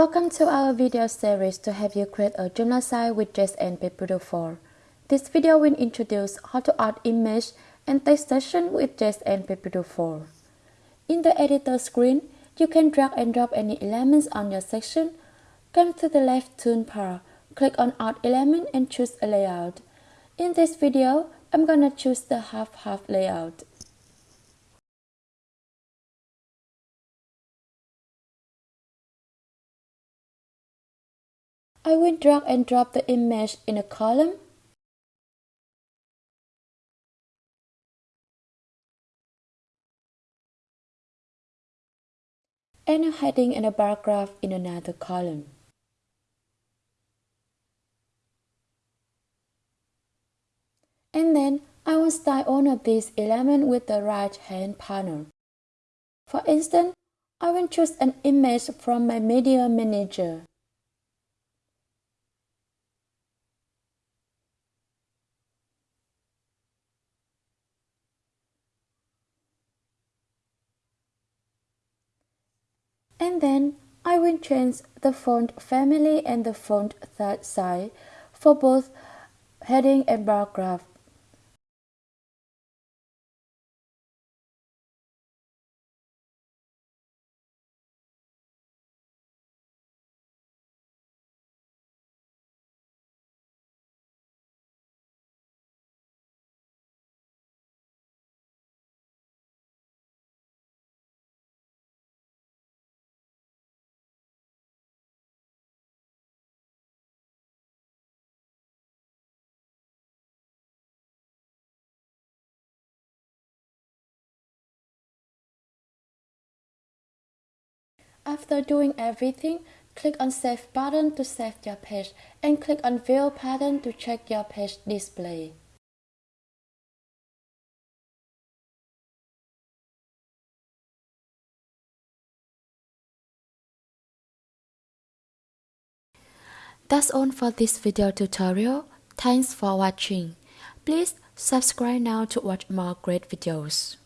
Welcome to our video series to help you create a Joomla site with JS and PageBuilder 4. This video will introduce how to add image and text section with JS and PageBuilder 4. In the editor screen, you can drag and drop any elements on your section. Come to the left toolbar, click on Add Element and choose a layout. In this video, I'm gonna choose the half-half layout. I will drag and drop the image in a column. And a heading and a paragraph in another column. And then I will style one of these elements with the right hand panel. For instance, I will choose an image from my Media Manager. And then I will change the font family and the font size for both heading and paragraph. After doing everything, click on Save button to save your page and click on View button to check your page display. That's all for this video tutorial. Thanks for watching. Please subscribe now to watch more great videos.